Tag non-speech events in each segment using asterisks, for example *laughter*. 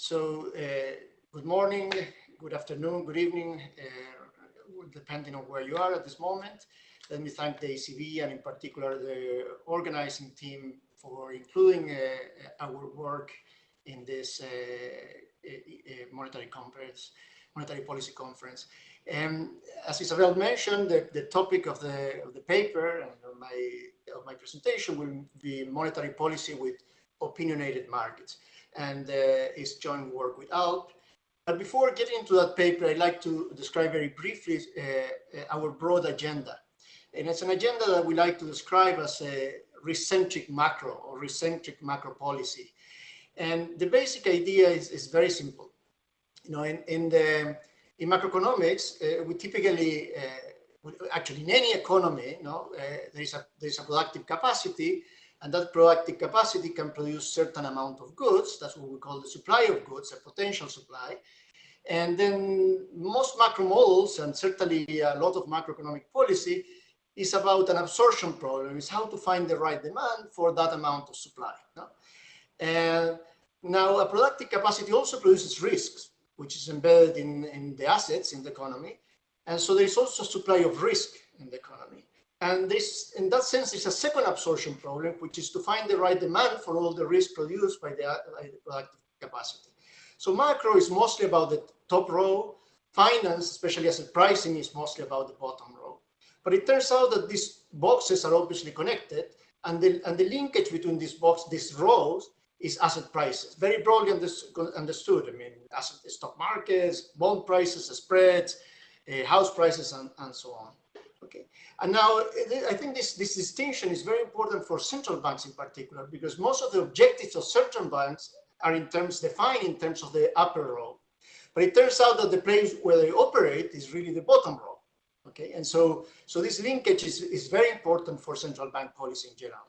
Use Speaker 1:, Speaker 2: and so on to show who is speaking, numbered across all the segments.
Speaker 1: So uh, good morning, good afternoon, good evening, uh, depending on where you are at this moment. Let me thank the ECB and in particular the organizing team for including uh, our work in this uh, monetary conference, monetary policy conference. Um, as Isabel mentioned, the, the topic of the, of the paper and of my, of my presentation will be monetary policy with opinionated markets and uh, is joint work with Alp. But before getting into that paper, I'd like to describe very briefly uh, our broad agenda. And it's an agenda that we like to describe as a risk-centric macro or risk-centric macro policy. And the basic idea is, is very simple. You know, in, in the in macroeconomics, uh, we typically, uh, actually in any economy, you know, uh, there is a there is a productive capacity, and that productive capacity can produce certain amount of goods. That's what we call the supply of goods, a potential supply. And then most macro models, and certainly a lot of macroeconomic policy, is about an absorption problem, is how to find the right demand for that amount of supply. No? And now a productive capacity also produces risks, which is embedded in, in the assets in the economy. And so there is also supply of risk in the economy. And this, in that sense, is a second absorption problem, which is to find the right demand for all the risk produced by the, by the productive capacity. So macro is mostly about the top row. Finance, especially asset pricing, is mostly about the bottom row. But it turns out that these boxes are obviously connected, and the, and the linkage between these boxes, these rows, is asset prices, very broadly understood. I mean, asset stock markets, bond prices, spreads, uh, house prices, and, and so on. Okay, and now I think this, this distinction is very important for central banks in particular, because most of the objectives of central banks are in terms defined in terms of the upper row. But it turns out that the place where they operate is really the bottom row. Okay, and so so this linkage is, is very important for central bank policy in general.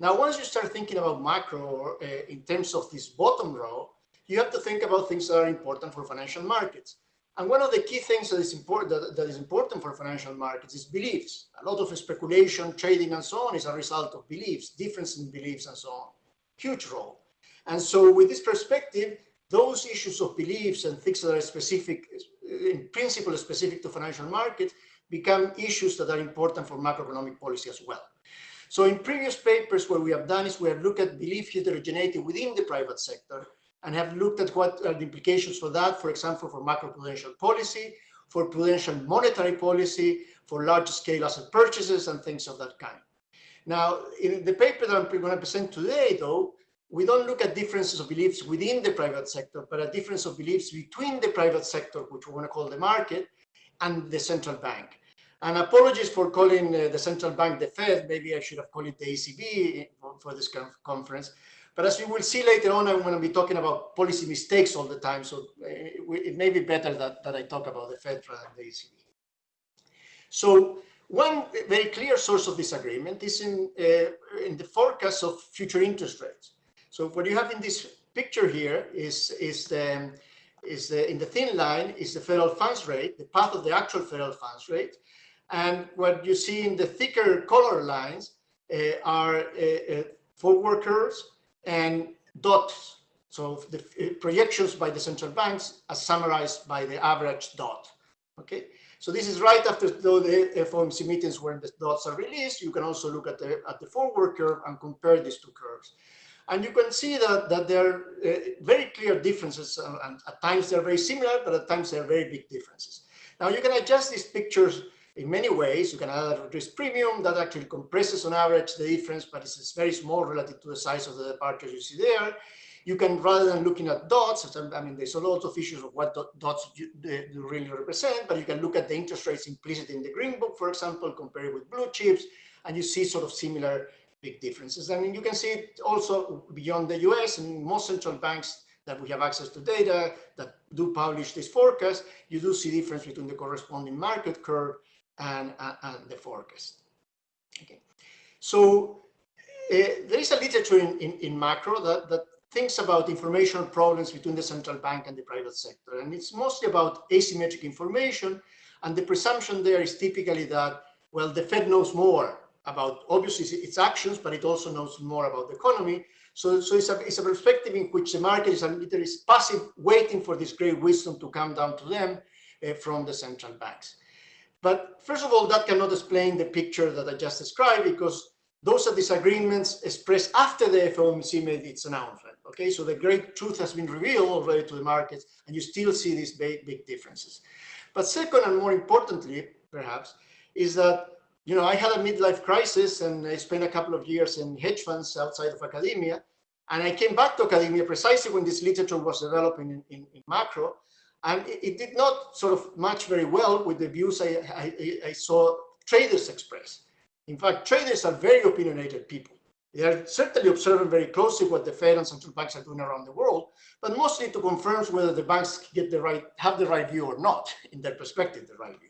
Speaker 1: Now, once you start thinking about macro uh, in terms of this bottom row, you have to think about things that are important for financial markets. And one of the key things that is important that, that is important for financial markets is beliefs. A lot of speculation, trading, and so on is a result of beliefs, difference in beliefs, and so on. Huge role. And so, with this perspective, those issues of beliefs and things that are specific, in principle, specific to financial markets, become issues that are important for macroeconomic policy as well. So in previous papers, what we have done is we have looked at belief heterogeneity within the private sector and have looked at what are the implications for that, for example, for macroprudential policy, for prudential monetary policy, for large scale asset purchases and things of that kind. Now, in the paper that I'm going to present today, though, we don't look at differences of beliefs within the private sector, but a difference of beliefs between the private sector, which we want to call the market, and the central bank. And apologies for calling uh, the central bank the Fed. Maybe I should have called it the ECB for, for this conference. But as you will see later on, I'm going to be talking about policy mistakes all the time. So uh, it may be better that, that I talk about the Fed rather than the ECB. So one very clear source of disagreement is in, uh, in the forecast of future interest rates. So what you have in this picture here is, is, the, is the, in the thin line is the federal funds rate, the path of the actual federal funds rate. And what you see in the thicker color lines uh, are uh, forward curves and dots. So the uh, projections by the central banks are summarized by the average dot. Okay, so this is right after the FOMC meetings when the dots are released. You can also look at the at the forward curve and compare these two curves. And you can see that, that there are uh, very clear differences, uh, and at times they're very similar, but at times they're very big differences. Now you can adjust these pictures in many ways. You can add a risk premium that actually compresses on average the difference, but it's very small relative to the size of the departures you see there. You can, rather than looking at dots, I mean, there's a lot of issues of what dots do really represent, but you can look at the interest rates implicit in the green book, for example, compared with blue chips, and you see sort of similar big differences. I mean, you can see it also beyond the US and most central banks that we have access to data that do publish this forecast, you do see difference between the corresponding market curve and, uh, and the forecast. Okay, so uh, there is a literature in, in, in, macro that, that thinks about information problems between the central bank and the private sector. And it's mostly about asymmetric information. And the presumption there is typically that, well, the Fed knows more about obviously its actions, but it also knows more about the economy. So, so it's, a, it's a perspective in which the market is, a, is passive, waiting for this great wisdom to come down to them uh, from the central banks. But first of all, that cannot explain the picture that I just described because those are disagreements expressed after the FOMC made its announcement. Okay, so the great truth has been revealed already to the markets, and you still see these big, big differences. But second, and more importantly, perhaps, is that you know I had a midlife crisis, and I spent a couple of years in hedge funds outside of academia, and I came back to academia precisely when this literature was developing in, in, in macro, and it, it, did not sort of match very well with the views I, I, I saw traders express. In fact, traders are very opinionated people. They are certainly observing very closely what the Fed and central banks are doing around the world, but mostly to confirm whether the banks get the right, have the right view or not, *laughs* in their perspective, the right view.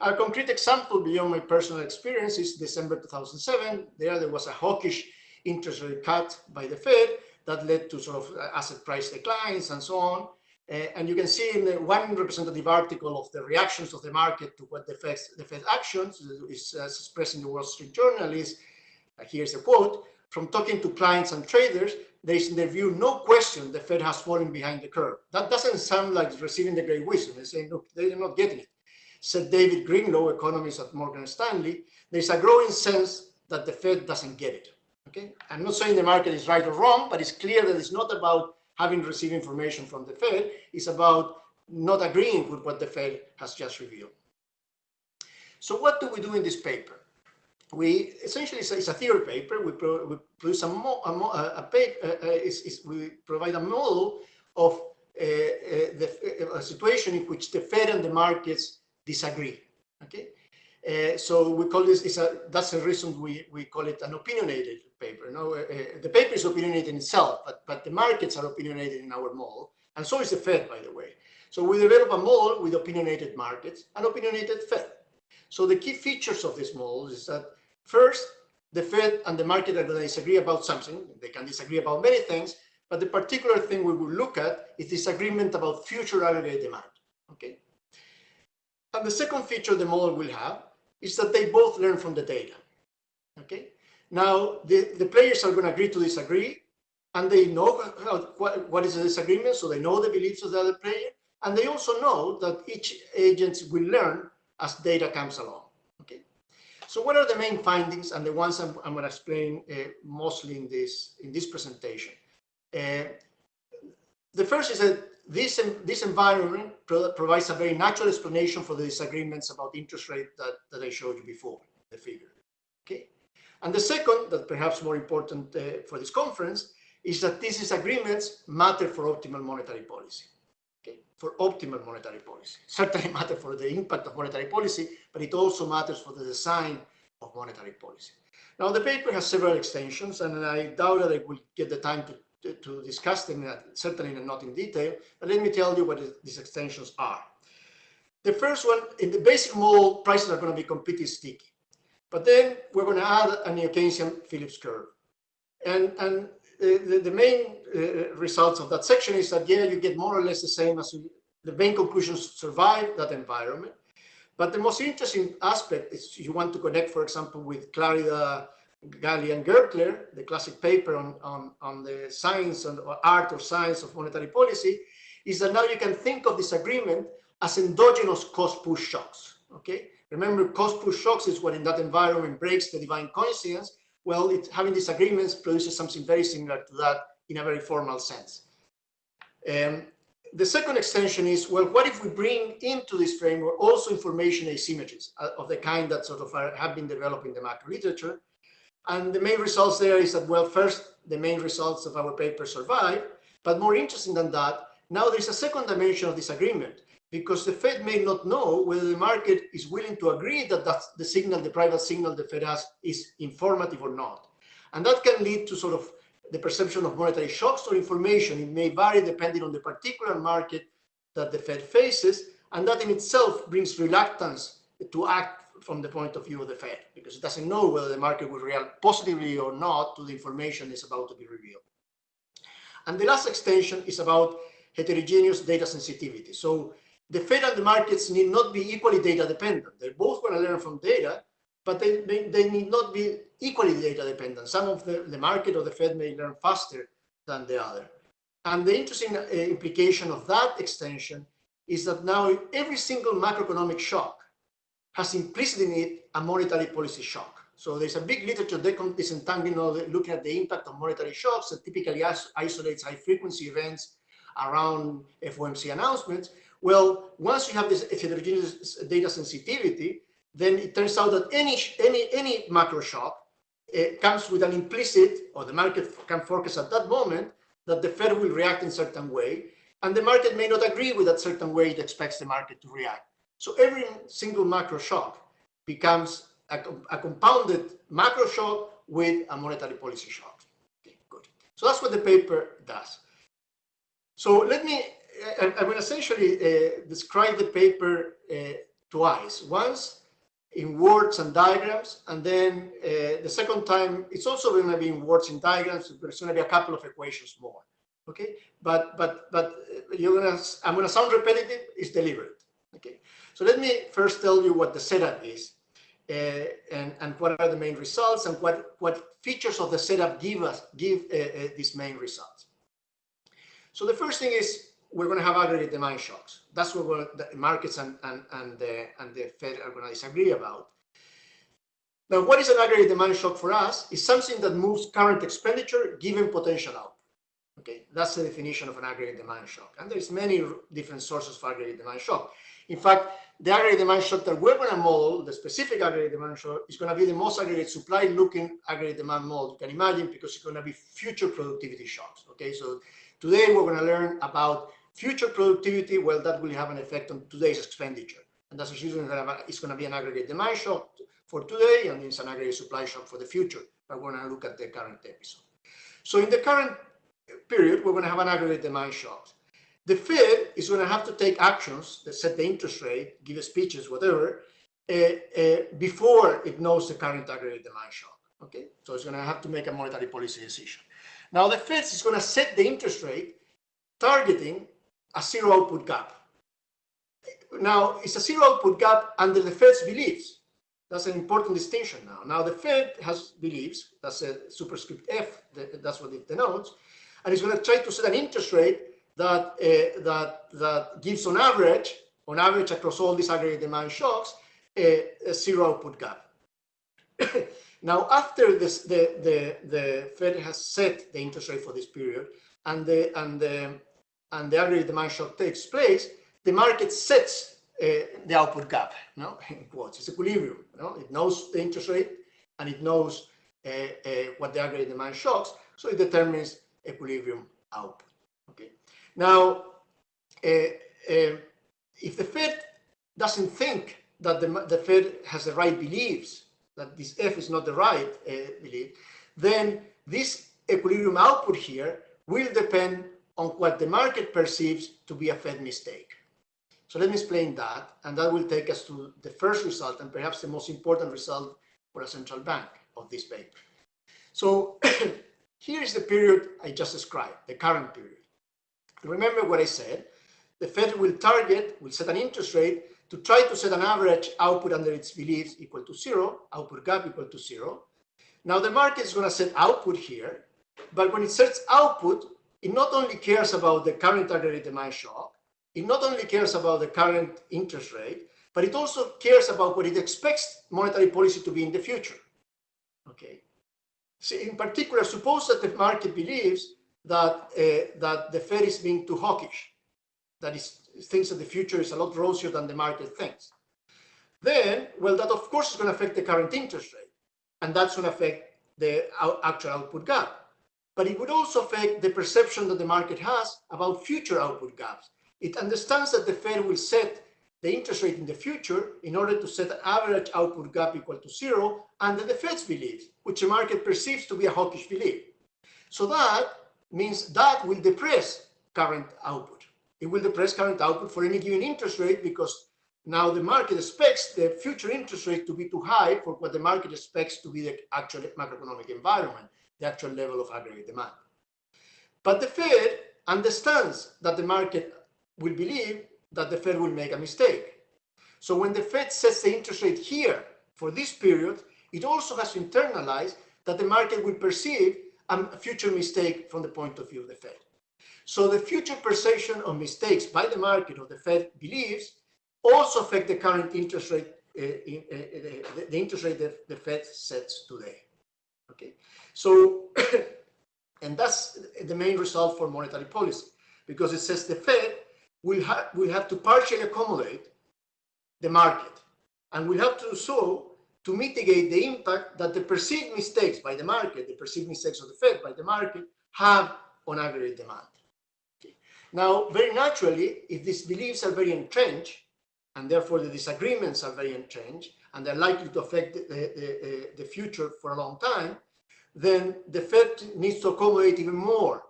Speaker 1: A concrete example beyond my personal experience is December 2007. There, there was a hawkish interest rate cut by the Fed that led to sort of uh, asset price declines and so on. Uh, and you can see in the one representative article of the reactions of the market to what the Fed, the Fed actions is uh, expressed in the Wall Street Journal is, uh, here's a quote, from talking to clients and traders, there is in their view no question the Fed has fallen behind the curve. That doesn't sound like receiving the great wisdom. They're saying, look, they're not getting it. Said David Greenlaw, economist at Morgan Stanley, there's a growing sense that the Fed doesn't get it. Okay, I'm not saying the market is right or wrong, but it's clear that it's not about having received information from the Fed, is about not agreeing with what the Fed has just revealed. So what do we do in this paper? We essentially, it's a, a theory paper. We, pro, we produce a, mo, a, mo, a, paper, uh, uh, is, is we provide a model of uh, uh the, a situation in which the Fed and the markets disagree. Okay, uh, so we call this, is a, that's the reason we, we call it an opinionated paper. No, uh, uh, the paper is opinionated in itself, but, but the markets are opinionated in our model. And so is the Fed, by the way. So we develop a model with opinionated markets and opinionated Fed. So the key features of this model is that first, the Fed and the market are going to disagree about something. They can disagree about many things, but the particular thing we will look at is disagreement about future aggregate demand. Okay. And the second feature the model will have is that they both learn from the data. Okay. Now, the, the players are going to agree to disagree, and they know how, what, what is the disagreement, so they know the beliefs of the other player, and they also know that each agent will learn as data comes along. Okay. So what are the main findings and the ones I'm, I'm going to explain uh, mostly in this in this presentation? Uh, the first is that this, this environment pro provides a very natural explanation for the disagreements about interest rate that, that I showed you before, the figure. And the second, that perhaps more important uh, for this conference, is that these disagreements matter for optimal monetary policy. Okay, for optimal monetary policy. *laughs* Certainly matter for the impact of monetary policy, but it also matters for the design of monetary policy. Now, the paper has several extensions, and I doubt that I will get the time to to, to discuss them, uh, certainly not in detail, but let me tell you what these extensions are. The first one, in the basic model, prices are going to be completely sticky. But then we're going to add a neo-Keynesian Phillips curve. And, and uh, the, the, main uh, results of that section is that, yeah, you get more or less the same as you, the main conclusions survive that environment. But the most interesting aspect is you want to connect, for example, with Clarida Galí and Gertler, the classic paper on, on, on the science and art or science of monetary policy, is that now you can think of this agreement as endogenous cost push shocks. Okay, remember cost push shocks is what in that environment breaks the divine coincidence. Well, it, having disagreements produces something very similar to that in a very formal sense. Um, the second extension is, well, what if we bring into this framework also information asymmetries uh, of the kind that sort of are, have been developed in the macro literature? And the main results there is that, well, first, the main results of our paper survive, but more interesting than that, now there's a second dimension of this agreement because the Fed may not know whether the market is willing to agree that that's the signal, the private signal the Fed has is informative or not. And that can lead to sort of the perception of monetary shocks or information. It may vary depending on the particular market that the Fed faces, and that in itself brings reluctance to act from the point of view of the Fed, because it doesn't know whether the market will react positively or not to the information that's about to be revealed. And the last extension is about heterogeneous data sensitivity. So the Fed and the markets need not be equally data dependent. They're both going to learn from data, but they, they, they need not be equally data dependent. Some of the, the market or the Fed may learn faster than the other. And the interesting uh, implication of that extension is that now every single macroeconomic shock has implicit in it a monetary policy shock. So there's a big literature disentangling, looking at the impact of monetary shocks that typically isolates high frequency events around FOMC announcements. Well, once you have this heterogeneous data sensitivity, then it turns out that any any any macro shock uh, comes with an implicit, or the market can forecast at that moment that the Fed will react in a certain way, and the market may not agree with that certain way it expects the market to react. So every single macro shock becomes a, a compounded macro shock with a monetary policy shock. Okay, good. So that's what the paper does. So let me, I, I will essentially uh, describe the paper uh, twice. Once in words and diagrams, and then uh, the second time, it's also going to be in words and diagrams. There's going to be a couple of equations more. Okay, but but but uh, you're gonna, I'm going to sound repetitive. It's deliberate. Okay, so let me first tell you what the setup is uh, and, and what are the main results and what, what features of the setup give us, give uh, these main results. So the first thing is we're going to have aggregate demand shocks. That's what the markets and, and, and, the, and the Fed are going to disagree about. Now, what is an aggregate demand shock for us? Is something that moves current expenditure given potential output. Okay, that's the definition of an aggregate demand shock. And there's many different sources for aggregate demand shock. In fact, the aggregate demand shock that we're going to model, the specific aggregate demand shock, is going to be the most aggregate supply looking aggregate demand model you can imagine because it's going to be future productivity shocks. Okay, so today we're going to learn about future productivity. Well, that will have an effect on today's expenditure. And that's usually it's going to be an aggregate demand shock for today and it's an aggregate supply shock for the future. But we're going to look at the current episode. So in the current period, we're going to have an aggregate demand shock. The Fed is going to have to take actions that set the interest rate, give speeches, whatever, uh, uh, before it knows the current aggregate demand shock. Okay, so it's going to have to make a monetary policy decision. Now the Fed is going to set the interest rate targeting a zero output gap. Now it's a zero output gap under the Fed's beliefs. That's an important distinction now. Now the Fed has beliefs, that's a superscript F, that's what it denotes, and it's going to try to set an interest rate that, uh, that, that gives on average, on average across all these aggregate demand shocks, a, a zero output gap. *coughs* now, after this, the, the, the Fed has set the interest rate for this period and the, and the, and the aggregate demand shock takes place, the market sets uh, the output gap, no? *laughs* in quotes, it's equilibrium. No? It knows the interest rate and it knows uh, uh, what the aggregate demand shocks, so it determines equilibrium output. Okay. Now, uh, uh, if the Fed doesn't think that the, the Fed has the right beliefs, that this F is not the right uh, belief, then this equilibrium output here will depend on what the market perceives to be a Fed mistake. So let me explain that, and that will take us to the first result and perhaps the most important result for a central bank of this paper. So *clears throat* here is the period I just described, the current period. Remember what I said, the Fed will target, will set an interest rate to try to set an average output under its beliefs equal to zero, output gap equal to zero. Now the market is going to set output here, but when it sets output, it not only cares about the current aggregate demand shock, it not only cares about the current interest rate, but it also cares about what it expects monetary policy to be in the future. Okay. So in particular, suppose that the market believes that uh, that the Fed is being too hawkish, that is thinks that the future is a lot rosier than the market thinks. Then, well, that of course is going to affect the current interest rate, and that's going to affect the actual output gap. But it would also affect the perception that the market has about future output gaps. It understands that the Fed will set the interest rate in the future in order to set an average output gap equal to zero under the Fed's beliefs, which the market perceives to be a hawkish belief. So that means that will depress current output. It will depress current output for any given interest rate because now the market expects the future interest rate to be too high for what the market expects to be the actual macroeconomic environment, the actual level of aggregate demand. But the Fed understands that the market will believe that the Fed will make a mistake. So when the Fed sets the interest rate here for this period, it also has to internalize that the market will perceive a future mistake from the point of view of the Fed. So the future perception of mistakes by the market or the Fed believes also affect the current interest rate, uh, in, uh, the, the, interest rate that the Fed sets today. Okay, so *coughs* and that's the main result for monetary policy because it says the Fed will have will have to partially accommodate the market and will have to do so to mitigate the impact that the perceived mistakes by the market, the perceived mistakes of the Fed by the market have on aggregate demand. Okay. Now, very naturally, if these beliefs are very entrenched, and therefore the disagreements are very entrenched, and they're likely to affect the, the, the future for a long time, then the Fed needs to accommodate even more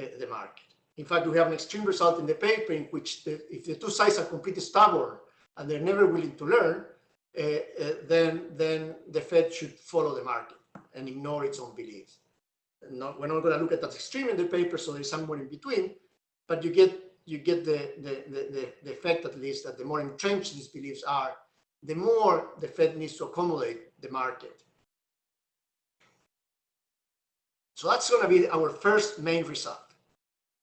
Speaker 1: uh, the market. In fact, we have an extreme result in the paper in which the, if the two sides are completely stubborn and they're never willing to learn, uh, uh, then, then the Fed should follow the market and ignore its own beliefs. Not, we're not going to look at that extreme in the paper, so there's somewhere in between, but you get you get the, the, the, the, effect at least that the more entrenched these beliefs are, the more the Fed needs to accommodate the market. So that's going to be our first main result.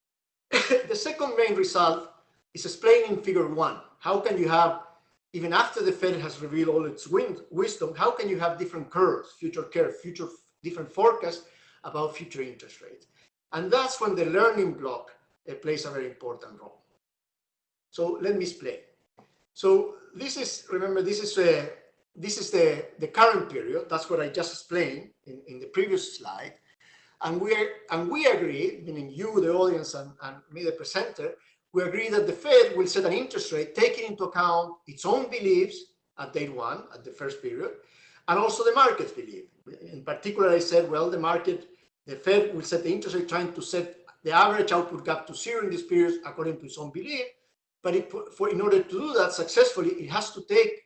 Speaker 1: *laughs* the second main result is explained in figure one. How can you have even after the Fed has revealed all its wisdom, how can you have different curves, future curve, future different forecasts about future interest rates? And that's when the learning block uh, plays a very important role. So let me explain. So this is, remember, this is uh, this is the, the current period. That's what I just explained in, in the previous slide. And we and we agree, meaning you, the audience, and, and me, the presenter, we agree that the Fed will set an interest rate taking into account its own beliefs at date one, at the first period, and also the market's belief. In particular, I said, well, the market, the Fed will set the interest rate trying to set the average output gap to zero in this period according to its own belief. But it, for, in order to do that successfully, it has to take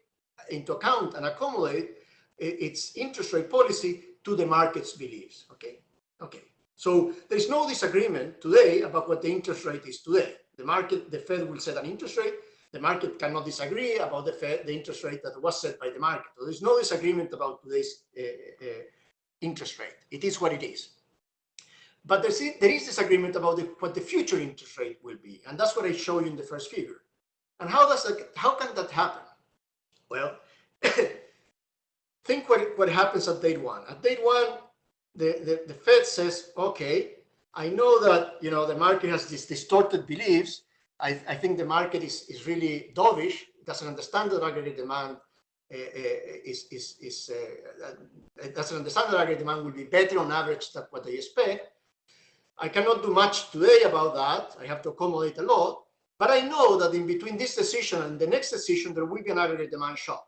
Speaker 1: into account and accommodate its interest rate policy to the market's beliefs. Okay. Okay. So there is no disagreement today about what the interest rate is today. The market, the Fed will set an interest rate. The market cannot disagree about the Fed, the interest rate that was set by the market. So there's no disagreement about today's uh, uh, interest rate. It is what it is. But there's, there is disagreement about the, what the future interest rate will be. And that's what I show you in the first figure. And how does that, how can that happen? Well, *coughs* think what, what happens at date one. At date one, the, the, the Fed says, okay, I know that you know the market has these distorted beliefs. I, I think the market is, is really dovish, doesn't understand that aggregate demand uh, is, is, is uh, doesn't understand that aggregate demand will be better on average than what they expect. I cannot do much today about that. I have to accommodate a lot. But I know that in between this decision and the next decision, there will be an aggregate demand shock.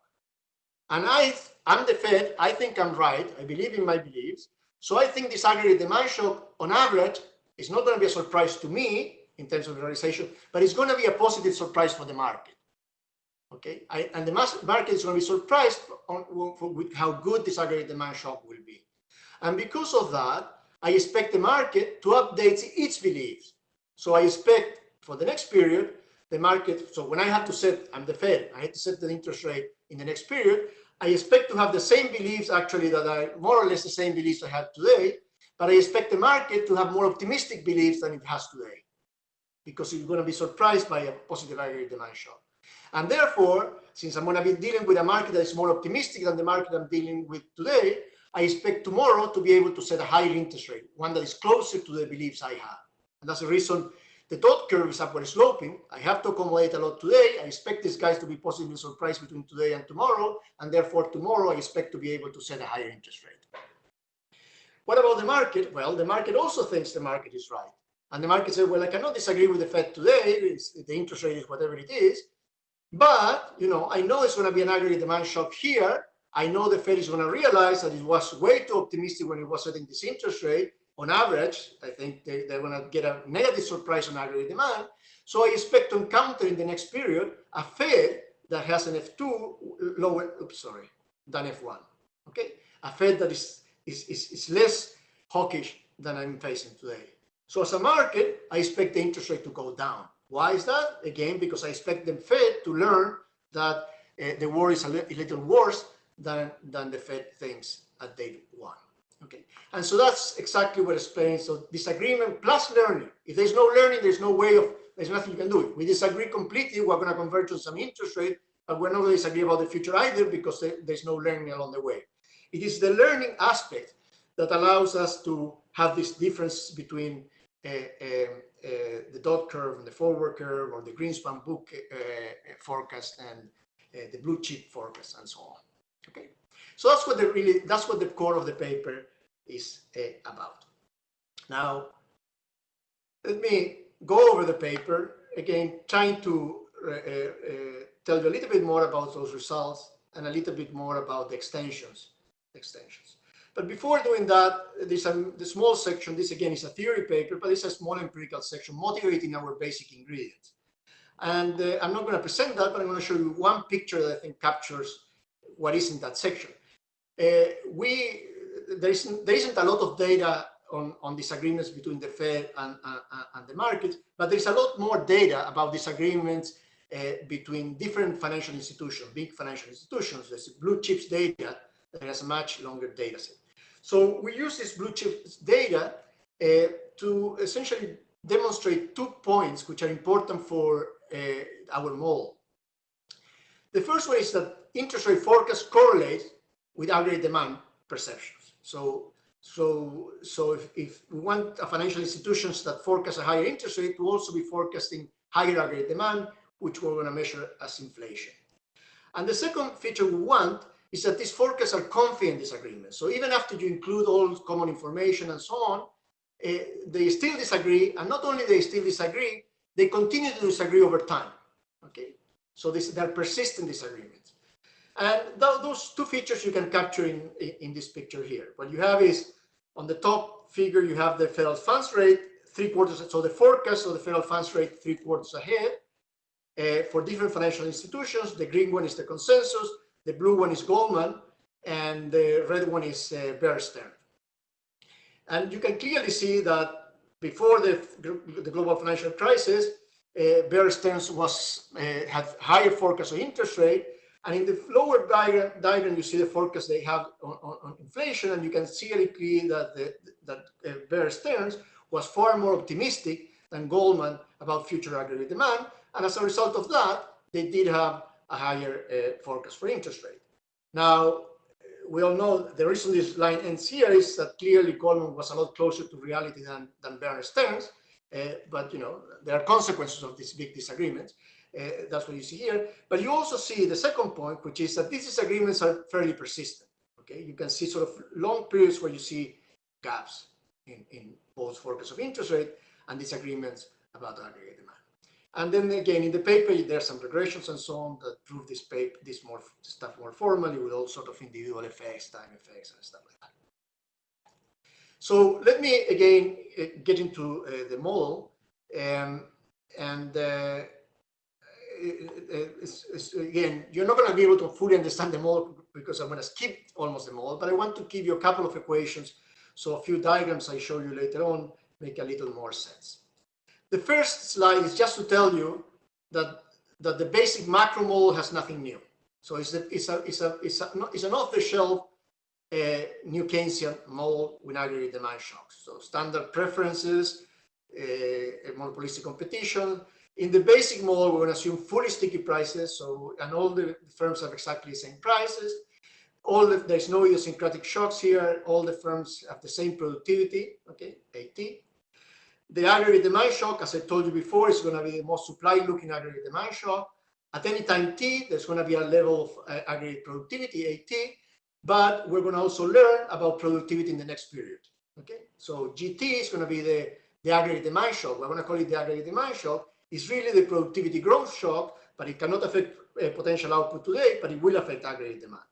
Speaker 1: And I, I'm the Fed. I think I'm right. I believe in my beliefs. So I think this aggregate demand shock on average is not going to be a surprise to me in terms of realization, but it's going to be a positive surprise for the market. Okay, I, and the market is going to be surprised on, with how good this aggregate demand shock will be. And because of that, I expect the market to update its beliefs. So I expect for the next period, the market, so when I have to set, I'm the Fed, I have to set the interest rate in the next period, I expect to have the same beliefs actually that are more or less the same beliefs I have today, but I expect the market to have more optimistic beliefs than it has today because it's going to be surprised by a positive aggregate demand shock. And therefore, since I'm going to be dealing with a market that is more optimistic than the market I'm dealing with today, I expect tomorrow to be able to set a higher interest rate, one that is closer to the beliefs I have. And that's the reason the dot curve is upward sloping. I have to accommodate a lot today. I expect these guys to be positively surprised between today and tomorrow. And therefore, tomorrow I expect to be able to set a higher interest rate. What about the market? Well, the market also thinks the market is right. And the market says, well, I cannot disagree with the Fed today. It's, the interest rate is whatever it is. But, you know, I know it's going to be an aggregate demand shock here. I know the Fed is going to realize that it was way too optimistic when it was setting this interest rate on average, I think they, they're going to get a negative surprise on aggregate demand. So I expect to encounter in the next period a Fed that has an F2 lower, oops, sorry, than F1. Okay, a Fed that is, is, is, is less hawkish than I'm facing today. So as a market, I expect the interest rate to go down. Why is that? Again, because I expect the Fed to learn that uh, the war is a, li a little worse than, than the Fed thinks at day one. Okay, and so that's exactly what explains. So disagreement plus learning. If there's no learning, there's no way of, there's nothing you can do. We disagree completely, we're going to converge to some interest rate, but we're not going to disagree about the future either because there's no learning along the way. It is the learning aspect that allows us to have this difference between uh, uh, uh, the dot curve and the forward curve or the Greenspan book uh, forecast and uh, the blue chip forecast and so on. Okay, so that's what the really that's what the core of the paper is uh, about. Now, let me go over the paper again, trying to uh, uh, tell you a little bit more about those results and a little bit more about the extensions. Extensions. But before doing that, there's a the small section. This again is a theory paper, but it's a small empirical section motivating our basic ingredients. And uh, I'm not going to present that, but I'm going to show you one picture that I think captures what is in that section. Uh, we there isn't there isn't a lot of data on, on disagreements between the Fed and, and the markets, but there's a lot more data about disagreements uh, between different financial institutions, big financial institutions. There's blue chips data that has a much longer data set. So we use this blue chips data uh, to essentially demonstrate two points which are important for uh, our model. The first one is that interest rate forecasts correlate with aggregate demand perceptions. So, so, so if, if we want financial institutions that forecast a higher interest rate to also be forecasting higher aggregate demand, which we're going to measure as inflation. And the second feature we want is that these forecasts are confident disagreements. So even after you include all common information and so on, uh, they still disagree. And not only they still disagree, they continue to disagree over time. Okay, so this, they're persistent disagreements. And th those two features you can capture in, in this picture here. What you have is on the top figure, you have the federal funds rate, three quarters, so the forecast of the federal funds rate three quarters ahead. Uh, for different financial institutions, the green one is the consensus, the blue one is Goldman, and the red one is uh, Bear Stearns. And you can clearly see that before the, the global financial crisis, uh, Bear Stearns was, uh, had higher forecast of interest rate, and in the lower diagram, diagram you see the forecast they have on, on, on inflation, and you can see clearly that, the, that uh, Bear Stearns was far more optimistic than Goldman about future aggregate demand. And as a result of that, they did have a higher uh, forecast for interest rate. Now, we all know the reason this line ends here is that clearly Goldman was a lot closer to reality than, than Bear Stearns. Uh, but, you know, there are consequences of these big disagreements. Uh, that's what you see here. But you also see the second point, which is that these disagreements are fairly persistent. Okay, you can see sort of long periods where you see gaps in, in both forecasts of interest rate and disagreements about aggregate demand. And then again, in the paper, there's some regressions and so on that prove this paper, this more stuff more formally with all sort of individual effects, time effects, and stuff like that. So let me again uh, get into uh, the model, um, and uh, again, you're not going to be able to fully understand the model because I'm going to skip almost the model, but I want to give you a couple of equations. So a few diagrams I show you later on make a little more sense. The first slide is just to tell you that, that the basic macro model has nothing new. So it's, a, it's, a, it's, a, it's, a, it's an off-the-shelf uh, new Keynesian model with aggregate demand shocks. So standard preferences, uh, monopolistic competition, in the basic model, we're going to assume fully sticky prices. So, and all the firms have exactly the same prices. All the, there's no idiosyncratic shocks here. All the firms have the same productivity, okay, AT. The aggregate demand shock, as I told you before, is going to be the most supply-looking aggregate demand shock. At any time t, there's going to be a level of uh, aggregate productivity, AT, but we're going to also learn about productivity in the next period. Okay, so GT is going to be the, the aggregate demand shock. We're going to call it the aggregate demand shock is really the productivity growth shock, but it cannot affect uh, potential output today, but it will affect aggregate demand.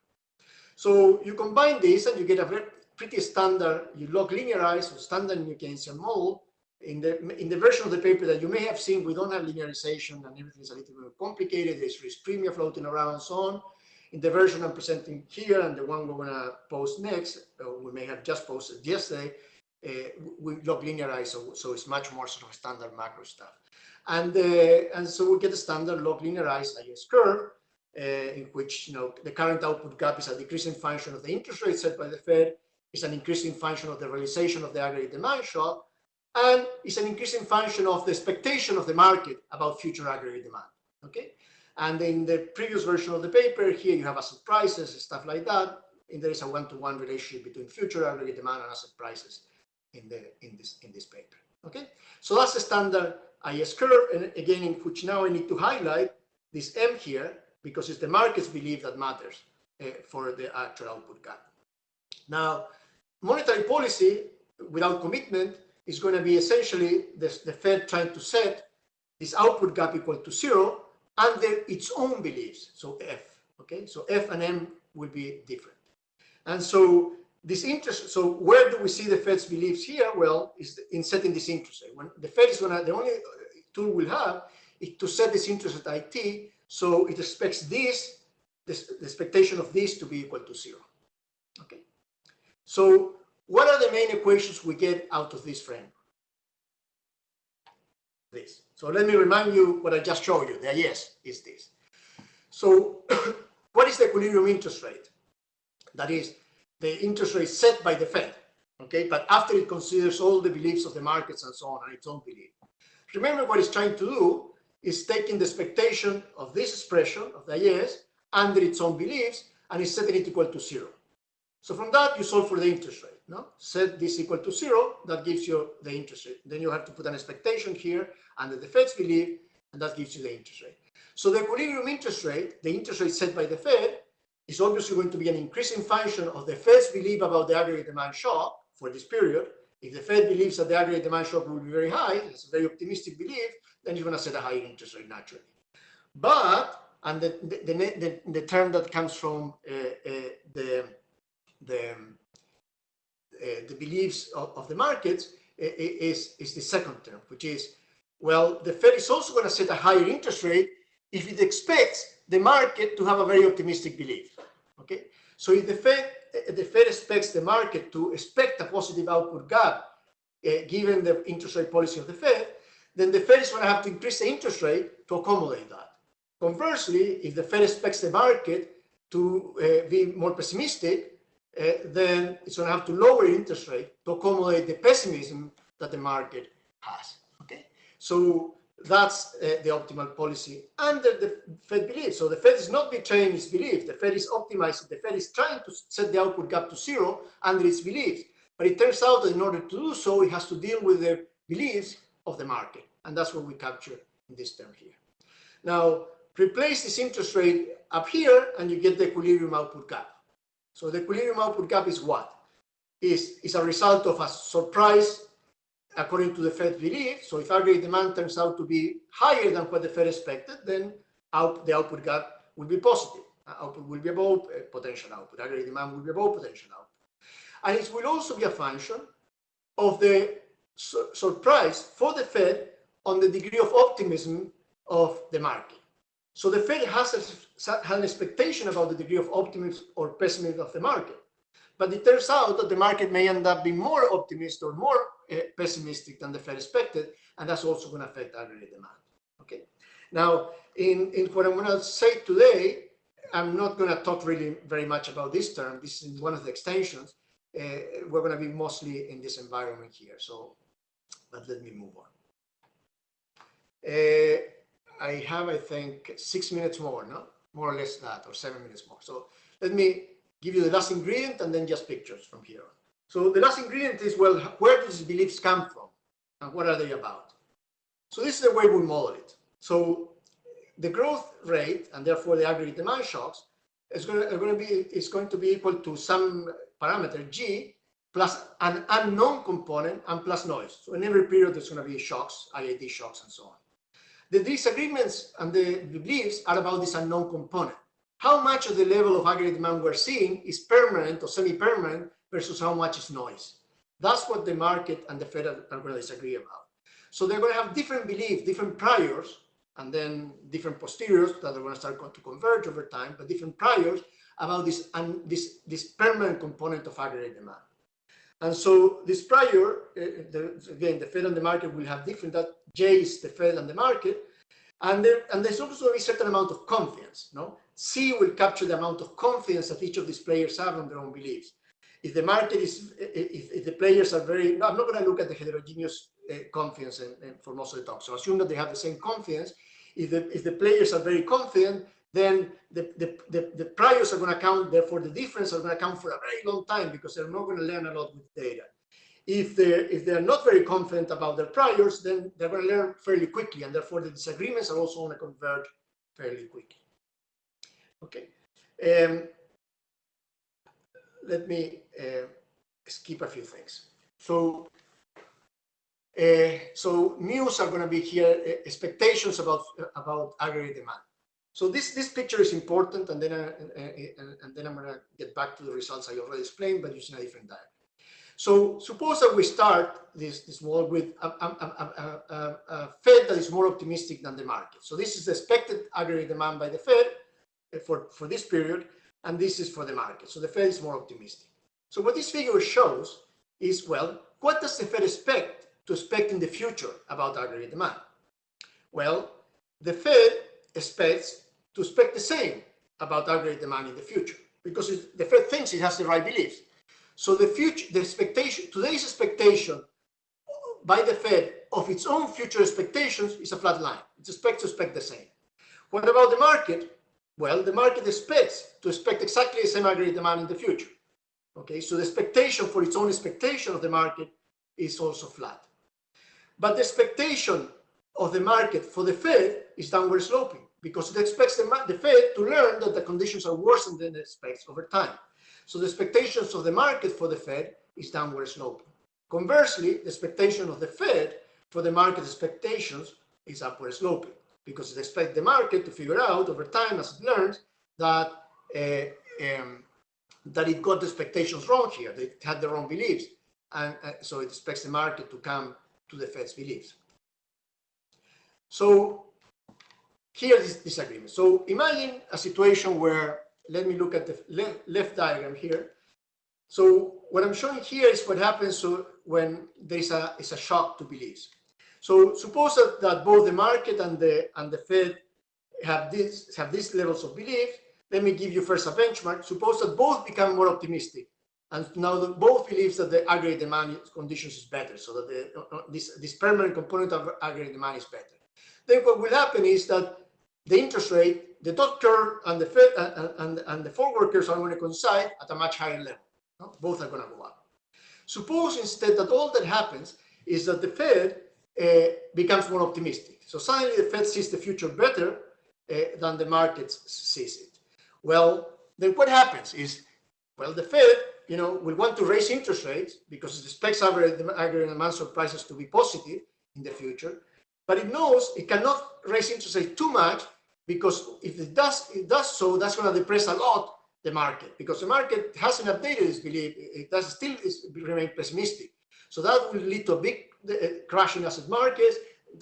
Speaker 1: So you combine this and you get a very pretty standard, you log linearize or standard New Keynesian model. In the, in the version of the paper that you may have seen, we don't have linearization and everything is a little bit complicated. There's risk premium floating around and so on. In the version I'm presenting here and the one we're going to post next, we may have just posted yesterday, uh, we log linearize, so, so it's much more sort of standard macro stuff. And, uh, and so we get a standard log linearized IS curve. uh, in which you know the current output gap is a decreasing function of the interest rate set by the Fed, is an increasing function of the realization of the aggregate demand shock, and is an increasing function of the expectation of the market about future aggregate demand. Okay, and in the previous version of the paper, here you have asset prices, stuff like that, and there is a one-to-one -one relationship between future aggregate demand and asset prices in the in this in this paper. Okay, so that's the standard IS curve, and again, in which now I need to highlight this M here because it's the market's belief that matters uh, for the actual output gap. Now, monetary policy without commitment is going to be essentially the, the Fed trying to set this output gap equal to zero under its own beliefs. So F, okay? So F and M will be different. And so this interest, so where do we see the Fed's beliefs here? Well, is in setting this interest rate. When the Fed is gonna, the only uh, tool we'll have is to set this interest at IT, so it expects this, this, the expectation of this to be equal to zero, okay? So what are the main equations we get out of this framework? This. So let me remind you what I just showed you. The yes is this. So *clears throat* what is the equilibrium interest rate? That is the interest rate set by the Fed, okay? But after it considers all the beliefs of the markets and so on and its own belief. Remember what it's trying to do is taking the expectation of this expression of the IS under its own beliefs and is setting it equal to zero. So from that, you solve for the interest rate. No? Set this equal to zero, that gives you the interest rate. Then you have to put an expectation here under the Fed's belief, and that gives you the interest rate. So the equilibrium interest rate, the interest rate set by the Fed, is obviously going to be an increasing function of the Fed's belief about the aggregate demand shock for this period. If the Fed believes that the aggregate demand shock will be very high, it's a very optimistic belief, then you're going to set a higher interest rate naturally. But, and the, the, the, the term that comes from uh, uh, the, the uh, the beliefs of, of the markets is, is the second term, which is, well, the Fed is also going to set a higher interest rate if it expects the market to have a very optimistic belief. Okay, so if the Fed the Fed expects the market to expect a positive output gap uh, given the interest rate policy of the Fed, then the Fed is going to have to increase the interest rate to accommodate that. Conversely, if the Fed expects the market to uh, be more pessimistic, uh, then it's going to have to lower interest rate to accommodate the pessimism that the market has. Okay, so that's uh, the optimal policy under the Fed belief. So the Fed is not betraying its belief. The Fed is optimizing. The Fed is trying to set the output gap to zero under its beliefs. But it turns out that in order to do so, it has to deal with the beliefs of the market. And that's what we capture in this term here. Now, replace this interest rate up here, and you get the equilibrium output gap. So the equilibrium output gap is what? Is, is a result of a surprise according to the Fed belief. So if aggregate demand turns out to be higher than what the Fed expected, then out, the output gap will be positive. Uh, output will be above uh, potential output. Aggregate demand will be above potential output. And it will also be a function of the su surprise for the Fed on the degree of optimism of the market. So the Fed has, a, has an expectation about the degree of optimism or pessimism of the market. But it turns out that the market may end up being more optimistic or more pessimistic than the Fed expected, and that's also going to affect aggregate demand. Okay. Now, in, in what I'm going to say today, I'm not going to talk really very much about this term. This is one of the extensions. Uh, we're going to be mostly in this environment here. So, but let me move on. Uh, I have, I think, six minutes more, no? More or less that, or seven minutes more. So let me give you the last ingredient and then just pictures from here on. So the last ingredient is, well, where do these beliefs come from? And what are they about? So this is the way we model it. So the growth rate, and therefore the aggregate demand shocks, is going to, going to be is going to be equal to some parameter g plus an unknown component and plus noise. So in every period, there's going to be shocks, IID shocks, and so on. The disagreements and the beliefs are about this unknown component. How much of the level of aggregate demand we're seeing is permanent or semi-permanent versus how much is noise. That's what the market and the Fed are, going to disagree about. So they're going to have different beliefs, different priors, and then different posteriors that are going to start to converge over time, but different priors about this, and this, this permanent component of aggregate demand. And so this prior, uh, the, again, the Fed and the market will have different, that J is the Fed and the market. And, there, and there's also a certain amount of confidence. No, C will capture the amount of confidence that each of these players have on their own beliefs. If the market is, if, if the players are very, no, I'm not going to look at the heterogeneous uh, confidence in, in, for most of the talk. So assume that they have the same confidence. If the, if the players are very confident, then the, the, the, the priors are going to count, therefore the difference are going to count for a very long time because they're not going to learn a lot with data. If they're, if they're not very confident about their priors, then they're going to learn fairly quickly, and therefore the disagreements are also going to converge fairly quickly. Okay. Um, let me uh, skip a few things. So, uh, so news are going to be here, uh, expectations about, about aggregate demand. So this, this picture is important, and then, I, and, and then I'm going to get back to the results I already explained, but using a different diagram. So suppose that we start this, this model with a, a, a, a, Fed that is more optimistic than the market. So this is the expected aggregate demand by the Fed uh, for, for this period, and this is for the market. So the Fed is more optimistic. So what this figure shows is, well, what does the Fed expect to expect in the future about aggregate demand? Well, the Fed expects to expect the same about aggregate demand in the future because the Fed thinks it has the right beliefs. So the future, the expectation, today's expectation by the Fed of its own future expectations is a flat line. It expects to expect the same. What about the market? Well, the market expects to expect exactly the same aggregate demand in the future. Okay, so the expectation for its own expectation of the market is also flat. But the expectation of the market for the Fed is downward sloping because it expects the, the Fed to learn that the conditions are worse than it expects over time. So the expectations of the market for the Fed is downward sloping. Conversely, the expectation of the Fed for the market expectations is upward sloping because it expects the market to figure out over time as it learns that uh, um, that it got the expectations wrong here, it had the wrong beliefs. And uh, so it expects the market to come to the Fed's beliefs. So here is disagreement. So imagine a situation where let me look at the left, left diagram here. So what I'm showing here is what happens so when there's a, is a shock to beliefs. So suppose that, that both the market and the and the Fed have this have these levels of belief. Let me give you first a benchmark. Suppose that both become more optimistic, and now both believes that the aggregate demand conditions is better, so that the, uh, this this permanent component of aggregate demand is better. Then what will happen is that the interest rate the dot curve and the Fed, uh, uh, and, and the forward are going to coincide at a much higher level. No? Both are going to go up. Suppose instead that all that happens is that the Fed becomes more optimistic. So suddenly the Fed sees the future better uh, than the market sees it. Well, then what happens is, well, the Fed, you know, will want to raise interest rates because it expects average aggregate demand surprises to be positive in the future, but it knows it cannot raise interest rates too much because if it does it does so, that's going to depress a lot the market because the market hasn't updated its belief. It does still remain pessimistic. So that will lead to a big uh, crash in asset markets,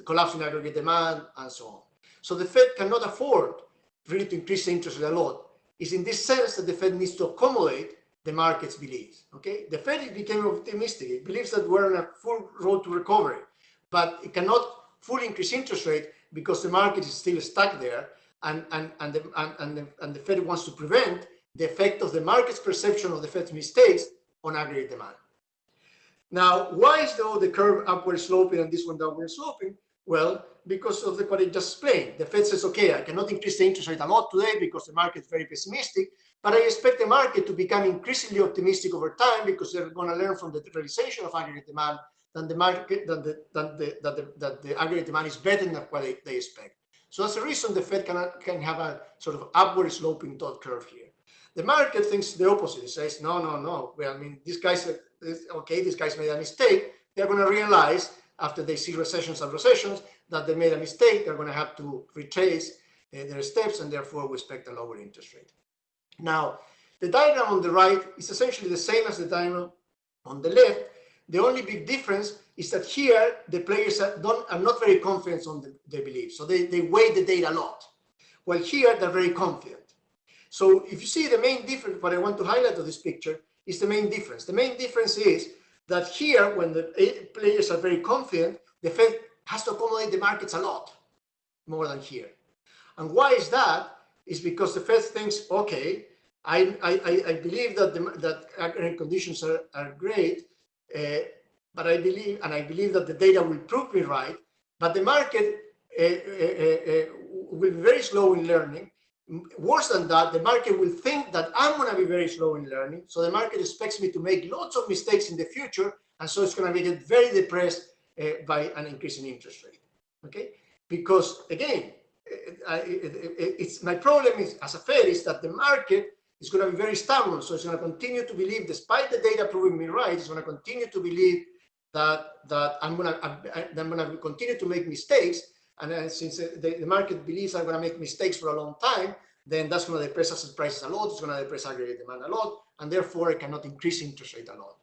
Speaker 1: collapse in aggregate demand, and so on. So the Fed cannot afford really to increase the interest rate a lot. It's in this sense that the Fed needs to accommodate the market's beliefs. Okay, the Fed became optimistic. It believes that we're on a full road to recovery, but it cannot fully increase interest rate because the market is still stuck there and, and, and, the, and, and, the, and the Fed wants to prevent the effect of the market's perception of the Fed's mistakes on aggregate demand. Now, why is though the curve upward sloping and this one downward sloping? Well, because of the, what I just explained. The Fed says, okay, I cannot increase the interest rate a lot today because the market is very pessimistic, but I expect the market to become increasingly optimistic over time because they're going to learn from the realization of aggregate demand than the market, than the, than the, that the, that the aggregate demand is better than what they, they expect. So that's the reason the Fed can, can have a sort of upward sloping dot curve here. The market thinks the opposite. It says, no, no, no. Well, I mean, these guys, okay, these guys made a mistake. They're going to realize after they see recessions and recessions that they made a mistake. They're going to have to retrace uh, their steps and therefore we expect a lower interest rate. Now, the diagram on the right is essentially the same as the diagram on the left. The only big difference is that here the players are, don't, are not very confident on the, their beliefs. So they, they weigh the data a lot. While here they're very confident. So if you see the main difference, what I want to highlight of this picture is the main difference. The main difference is that here, when the players are very confident, the Fed has to accommodate the markets a lot. more than here. And why is that? Is because the Fed thinks, okay, I, I, I believe that the, that conditions are, are great, uh, but I believe, and I believe that the data will prove me right, but the market uh, uh will be very slow in learning. Worse than that, the market will think that I'm going to be very slow in learning. So the market expects me to make lots of mistakes in the future. And so it's going to it very depressed uh, by an increase in interest rate. Okay, because again, uh, it, it, it's my problem is as a Fed is that the market is going to be very stubborn. So it's going to continue to believe, despite the data proving me right, it's going to continue to believe that that I'm going to I'm going to continue to make mistakes. And uh, since the, the market believes I'm going to make mistakes for a long time, then that's going to depress asset prices a lot. It's going to depress aggregate demand a lot, and therefore it cannot increase interest rate a lot.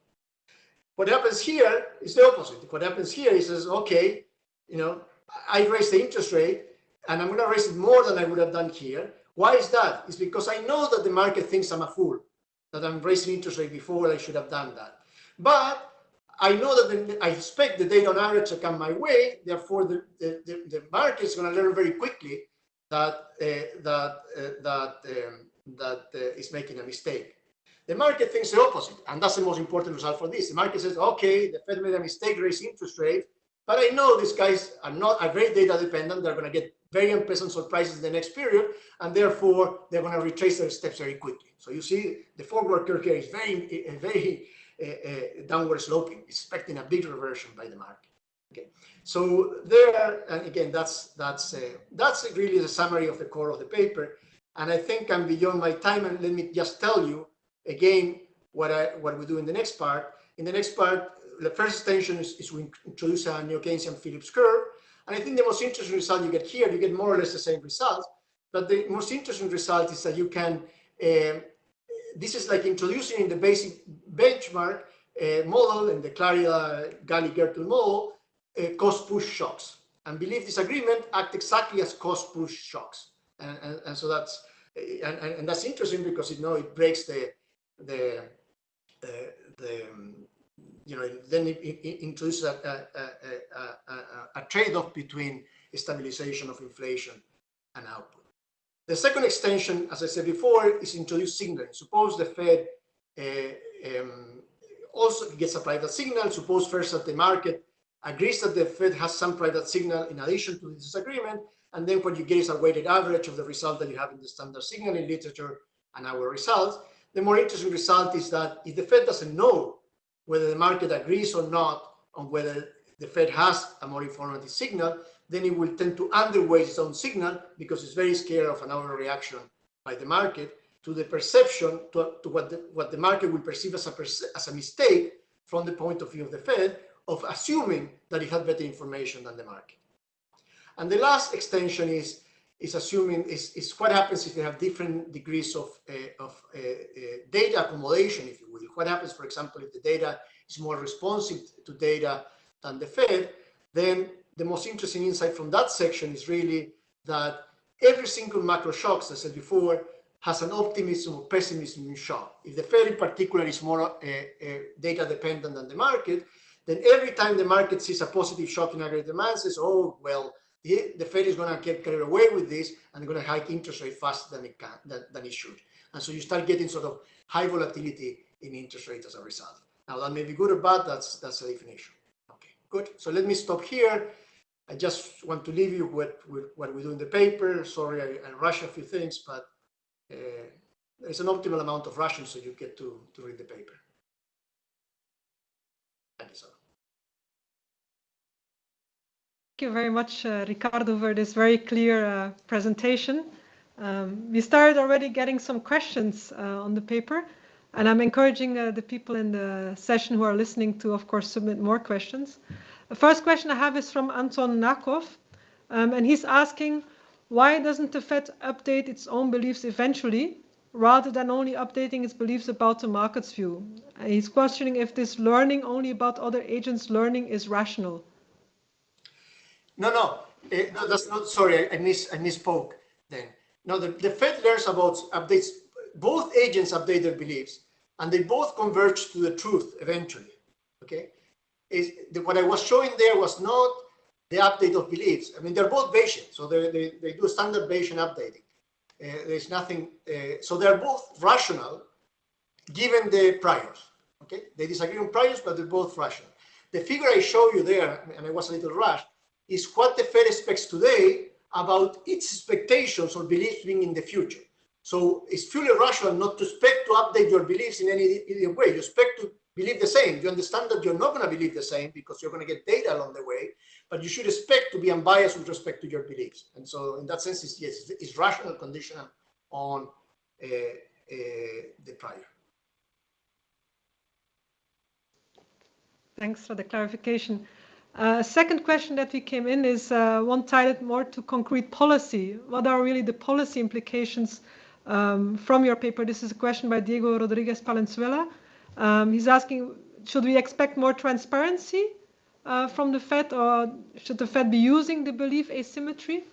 Speaker 1: What happens here is the opposite. What happens here is, okay, you know, I raised the interest rate and I'm going to raise it more than I would have done here. Why is that? It's because I know that the market thinks I'm a fool, that I'm raising interest rate before I should have done that. But I know that the, I expect the data on average to come my way. Therefore, the, the, the, market is going to learn very quickly that uh, that uh, that um, that uh, is making a mistake. The market thinks the opposite, and that's the most important result for this. The market says, okay, the Fed made a mistake raising interest rate, but I know these guys are not are very data dependent. They're going to get very unpleasant surprises in the next period, and therefore they're going to retrace their steps very quickly. So you see, the forward curve here is very, very downward sloping, expecting a big reversion by the market. Okay, so there, and again, that's that's uh, that's really the summary of the core of the paper. And I think I'm beyond my time, and let me just tell you again, what I what we do in the next part. In the next part, the first extension is, is we introduce a Neo-Keynesian Phillips curve. And I think the most interesting result you get here, you get more or less the same result. But the most interesting result is that you can, uh, this is like introducing in the basic benchmark uh, model and the Clarida-Galí-Gertler model, uh, cost push shocks. And belief disagreement act exactly as cost push shocks. And, and, and so that's, and, and, that's interesting because you know it breaks the the the, the you know then it, it introduces a, a, a, a trade-off between stabilization of inflation and output. The second extension, as I said before, is introduce signaling. Suppose the Fed uh, um, also gets a private signal. Suppose first that the market agrees that the Fed has some private signal in addition to this disagreement, and then what you get is a weighted average of the result that you have in the standard signaling literature and our results. The more interesting result is that if the Fed doesn't know whether the market agrees or not on whether the Fed has a more informative signal, then it will tend to underweight its own signal because it's very scared of an overreaction by the market to the perception to, to what, the, what the market will perceive as a, as a mistake from the point of view of the Fed of assuming that it had better information than the market. And the last extension is is assuming is, is what happens if you have different degrees of, uh, of uh, uh, data accommodation, if you will. What happens, for example, if the data is more responsive to data than the Fed, then the most interesting insight from that section is really that every single macro shock, as I said before, has an optimism or pessimism in shock. If the Fed in particular is more uh, uh, data dependent than the market, then every time the market sees a positive shock in aggregate demand, says, oh, well, the Fed is going to get carried away with this and going to hike interest rate faster than it can than, than it should. And so you start getting sort of high volatility in interest rates as a result. Now that may be good or bad, that's that's the definition. Okay, good. So let me stop here. I just want to leave you with, with what we do in the paper. Sorry, I, I rush a few things, but uh, there's an optimal amount of rushing so you get to, to read the paper. Thank you.
Speaker 2: Thank you very much, uh, Ricardo, for this very clear uh, presentation. Um, we started already getting some questions uh, on the paper, and I'm encouraging uh, the people in the session who are listening to, of course, submit more questions. The first question I have is from Anton Nakov, um, and he's asking, why doesn't the Fed update its own beliefs eventually, rather than only updating its beliefs about the market's view? he's questioning if this learning only about other agents' learning is rational.
Speaker 1: No, no, uh, no that's not, sorry, I, miss, I misspoke then. No, the, the Fed learns about updates, both agents update their beliefs and they both converge to the truth eventually, okay? Is the, What I was showing there was not the update of beliefs. I mean, they're both Bayesian, so they, they, they do standard Bayesian updating. Uh, there's nothing, uh, so they're both rational given the priors. Okay, they disagree on priors, but they're both rational. The figure I show you there, and I was a little rushed, is what the Fed expects today about its expectations or beliefs being in the future. So it's fully rational not to expect to update your beliefs in any, any way. You expect to believe the same. You understand that you're not going to believe the same because you're going to get data along the way, but you should expect to be unbiased with respect to your beliefs. And so in that sense, it's, yes, it's rational conditional on uh, uh, the prior.
Speaker 2: Thanks for the clarification. Uh, second question that we came in is uh, one tied more to concrete policy. What are really the policy implications um, from your paper? This is a question by Diego Rodriguez Palenzuela. Um, he's asking, should we expect more transparency uh, from the Fed or should the Fed be using the belief asymmetry?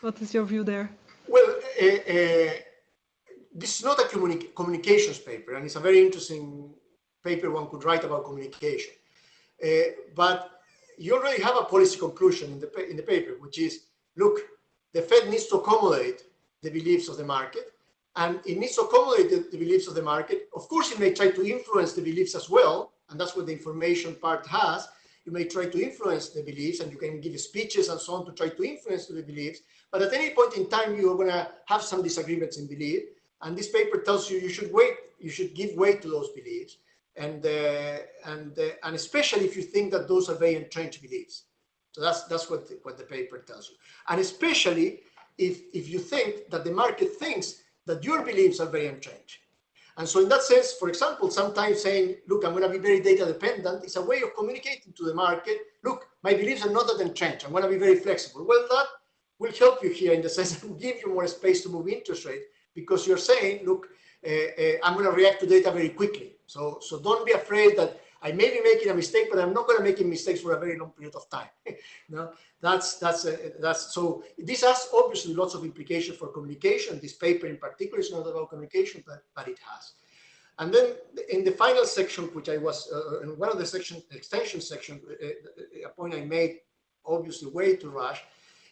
Speaker 2: What is your view there?
Speaker 1: Well, uh, uh, this is not a communi communications paper and it's a very interesting paper one could write about communication. Uh, but you already have a policy conclusion in the, in the paper, which is, look, the Fed needs to accommodate the beliefs of the market and it needs to accommodate the, the, beliefs of the market. Of course, it may try to influence the beliefs as well, and that's what the information part has. You may try to influence the beliefs and you can give speeches and so on to try to influence the beliefs. But at any point in time, you're going to have some disagreements in belief. And this paper tells you you should wait, you should give weight to those beliefs and uh, and uh, and especially if you think that those are very entrenched beliefs. So that's that's what the, what the paper tells you, and especially if if you think that the market thinks that your beliefs are very entrenched. And so in that sense, for example, sometimes saying, look, I'm going to be very data dependent is a way of communicating to the market, look, my beliefs are not that entrenched. I'm going to be very flexible. Well, that will help you here in the sense *laughs* that will give you more space to move interest rate because you're saying, look, uh, uh, I'm going to react to data very quickly. So, so don't be afraid that I may be making a mistake, but I'm not going to make mistakes for a very long period of time. *laughs* no, that's that's uh, that's so. This has obviously lots of implications for communication. This paper in particular is not about communication, but but it has. And then in the final section, which I was uh, in one of the section extension section, uh, a point I made, obviously way too rush,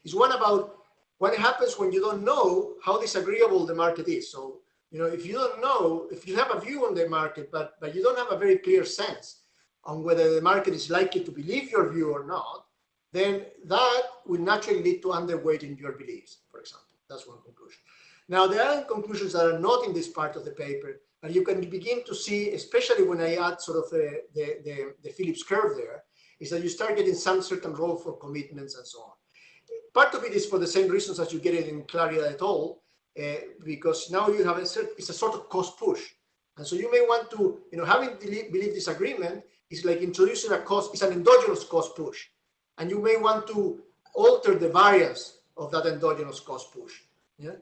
Speaker 1: is one about what happens when you don't know how disagreeable the market is. So you know, if you don't know, if you have a view on the market, but, but you don't have a very clear sense on whether the market is likely to believe your view or not, then that will naturally lead to underweighting your beliefs, for example. That's one conclusion. Now, there are conclusions that are not in this part of the paper, but you can begin to see, especially when I add sort of the, the, the, Phillips curve there, is that you start getting some certain role for commitments and so on. Part of it is for the same reasons as you get it in Clarida et al., uh, because now you have a it's a sort of cost push. And so you may want to, you know, having belief disagreement is like introducing a cost, it's an endogenous cost push. And you may want to alter the variance of that endogenous cost push. Yeah.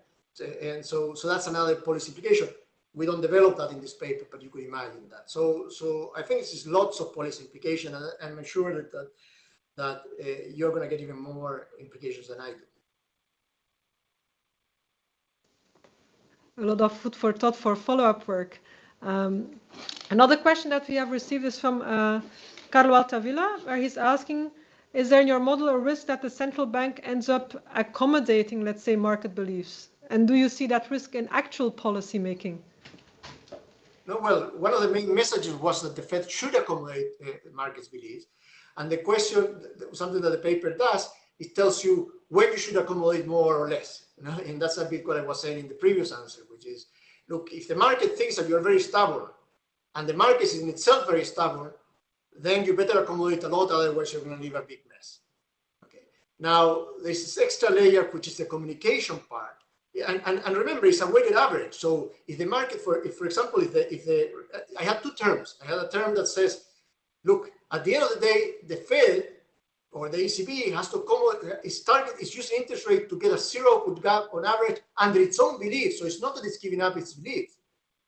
Speaker 1: And so, so that's another policy implication. We don't develop that in this paper, but you could imagine that. So, so I think this is lots of policy implication, and, I'm sure that that, that uh, you're going to get even more implications than I do.
Speaker 2: a lot of food for thought for follow-up work. Um, another question that we have received is from uh, Carlo Altavilla, where he's asking, is there in your model a risk that the central bank ends up accommodating, let's say, market beliefs? And do you see that risk in actual policy making?
Speaker 1: No, well, one of the main messages was that the Fed should accommodate uh, markets beliefs. And the question, something that the paper does, it tells you when you should accommodate more or less. You know? And that's a bit what I was saying in the previous answer, which is, look, if the market thinks that you're very stubborn and the market is in itself very stubborn, then you better accommodate a lot, otherwise you're going to leave a big mess. Okay. Now, there's this extra layer, which is the communication part. And, and, and remember, it's a weighted average. So if the market, for if for example, if the, if the, I had two terms. I had a term that says, look, at the end of the day, the Fed or the ECB has to come, its target is using interest rate to get a zero output gap on average under its own belief. So it's not that it's giving up its belief.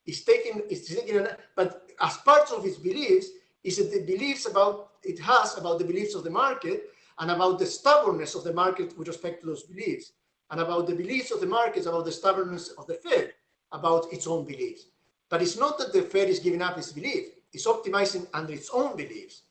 Speaker 1: It's taking, it's taking, but as part of its beliefs, is the beliefs about, it has about the beliefs of the market and about the stubbornness of the market with respect to those beliefs and about the beliefs of the markets, about the stubbornness of the Fed, about its own beliefs. But it's not that the Fed is giving up its belief, it's optimizing under its own beliefs.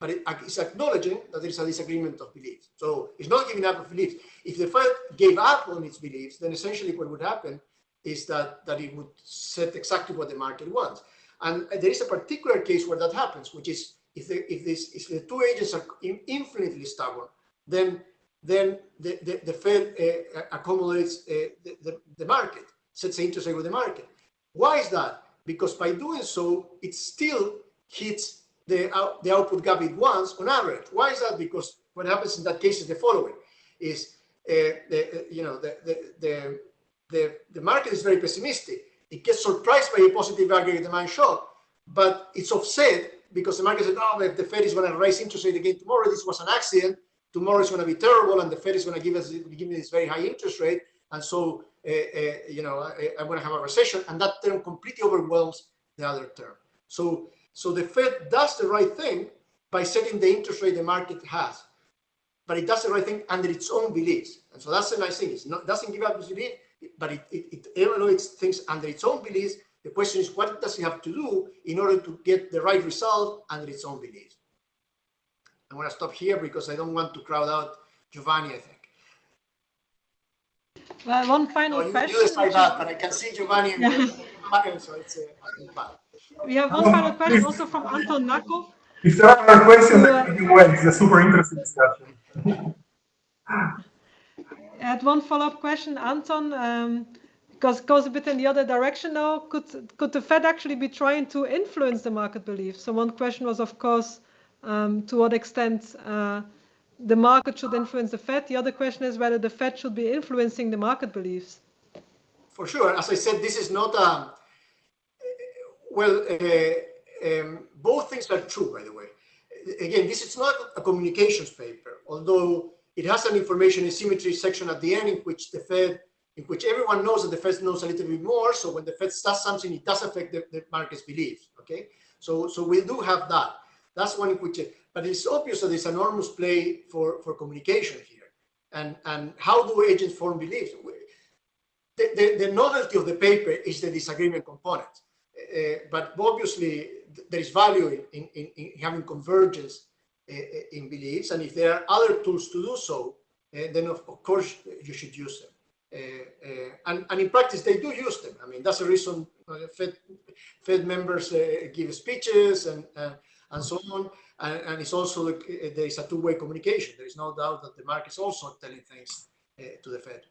Speaker 1: But it, it's acknowledging that there is a disagreement of beliefs. So it's not giving up of beliefs. If the Fed gave up on its beliefs, then essentially what would happen is that, that it would set exactly what the market wants. And there is a particular case where that happens, which is if the, if this, if the two agents are infinitely stubborn, then then the, the, the Fed uh, accommodates uh, the, the, the, market, sets the interest rate with the market. Why is that? Because by doing so, it still hits the, the output gap it wants on average. Why is that? Because what happens in that case is the following, is uh, the, you know, the, the, the, the, the market is very pessimistic. It gets surprised by a positive aggregate demand shock, but it's offset because the market said, oh, the Fed is going to raise interest rate again tomorrow, this was an accident, tomorrow is going to be terrible and the Fed is going to give us give me this very high interest rate. And so, uh, uh, you know, I, am going to have a recession and that term completely overwhelms the other term. So, so the Fed does the right thing by setting the interest rate the market has, but it does the right thing under its own beliefs. And so that's the nice thing. It doesn't give up its belief, but it, it, it evaluates things under its own beliefs. The question is, what does it have to do in order to get the right result under its own beliefs? I'm going to stop here because I don't want to crowd out Giovanni, I think.
Speaker 2: Well, one final
Speaker 1: oh, you,
Speaker 2: question.
Speaker 1: You decide that, but I can see Giovanni and *laughs* yeah. so it's uh,
Speaker 2: We have one final question also from Anton Nakov.
Speaker 3: If there are questions, uh, you wait. It's a super interesting discussion. *laughs*
Speaker 2: I had one follow-up question, Anton, um, because it goes a bit in the other direction now. Could could the Fed actually be trying to influence the market belief? So one question was, of course, um, to what extent uh, the market should influence the Fed. The other question is whether the Fed should be influencing the market beliefs.
Speaker 1: For sure. As I said, this is not a, well, uh, um, both things are true, by the way. Again, this is not a communications paper, although it has an information asymmetry section at the end in which the Fed, in which everyone knows that the Fed knows a little bit more. So when the Fed does something, it does affect the, the market's beliefs. Okay. So, so we do have that. That's one in which, but it's obvious that there's enormous play for, for communication here. And, and how do agents form beliefs? The, the, the novelty of the paper is the disagreement component. Uh, but obviously there is value in, in, in having convergence uh, in beliefs. And if there are other tools to do so, uh, then of, of, course you should use them. Uh, uh, and, and, in practice, they do use them. I mean, that's the reason uh, Fed, Fed members give speeches and and so on. And, and it's also, there is a two-way communication. There is no doubt that the market is also telling things uh, to the Fed.